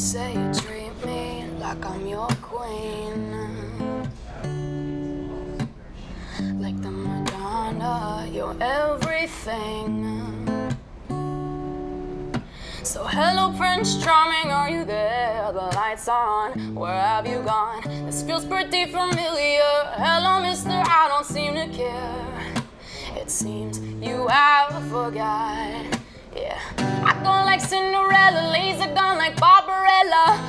say you treat me like I'm your queen. Like the Madonna, you're everything. So hello Prince Charming, are you there? The lights on, where have you gone? This feels pretty familiar. Hello mister, I don't seem to care. It seems you have forgot. Cinderella, laser gun like Barbarella,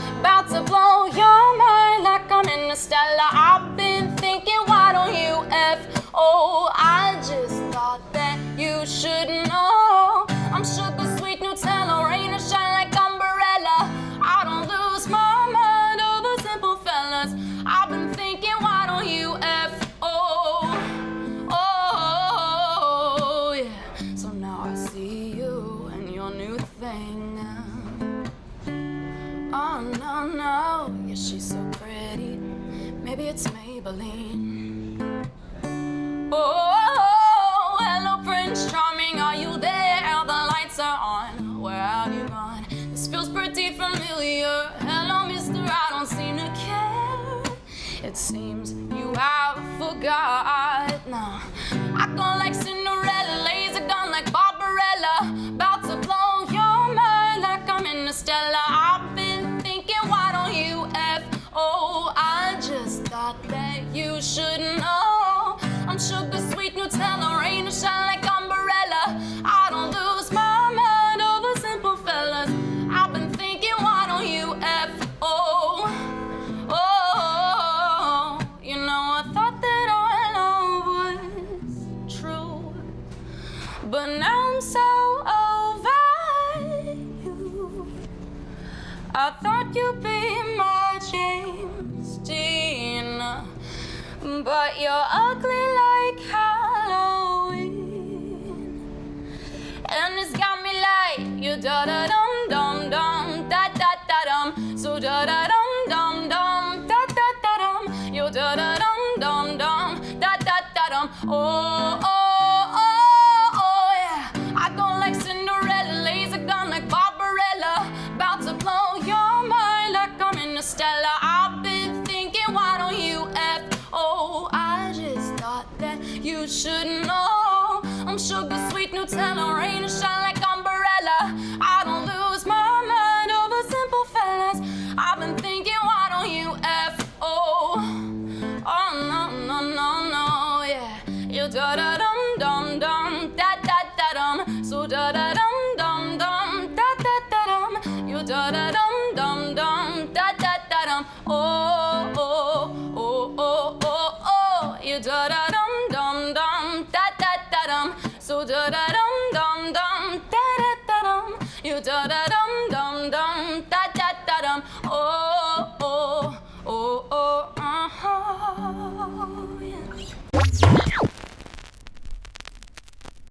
No, no, yeah, she's so pretty. Maybe it's Maybelline. Oh, hello, Prince Charming, are you there? The lights are on. Where have you gone? This feels pretty familiar. Hello, mister, I don't seem to care. It seems you have forgot. No, I go like but now I'm so over you. I thought you'd be my James Dean, but you're ugly like Halloween. And it's got me like you da da dum dum dum da da da dum. So da da dum dum dum da da da dum. You da da dum dum dum da da da dum. Oh oh Stella. I've been thinking, why don't you F? Oh, I just thought that you should know. I'm sugar sweet Nutella, rain and shine like umbrella. I don't lose my mind over simple fellas. I've been thinking, why don't you F? Oh, oh no no no no yeah. You da da dum dum dum da da da dum. So da da dum dum dum da da da dum. You da da dum dum dum you da da dum dum dum da da da dum. So da da dum dum dum da da da dum. You da da.